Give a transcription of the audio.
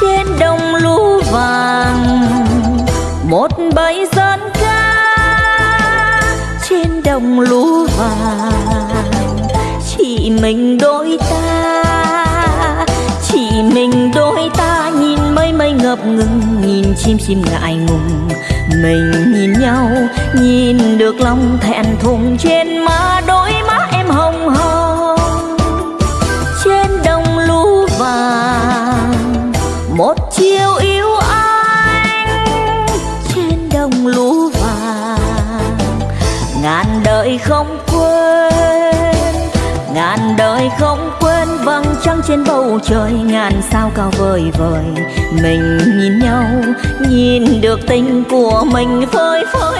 trên đồng lúa vàng. Một bầy dân ca trên đồng lúa vàng. Chỉ mình đôi ta, chỉ mình đôi ta nhìn mây mây ngập ngừng, nhìn chim chim ngại ngùng. Mình nhìn nhau, nhìn được lòng thẹn thùng trên má. Một chiều yêu anh trên đồng lúa vàng. Ngàn đời không quên, ngàn đời không quên vầng trăng trên bầu trời. Ngàn sao cao vời vời, mình nhìn nhau, nhìn được tình của mình phơi phới.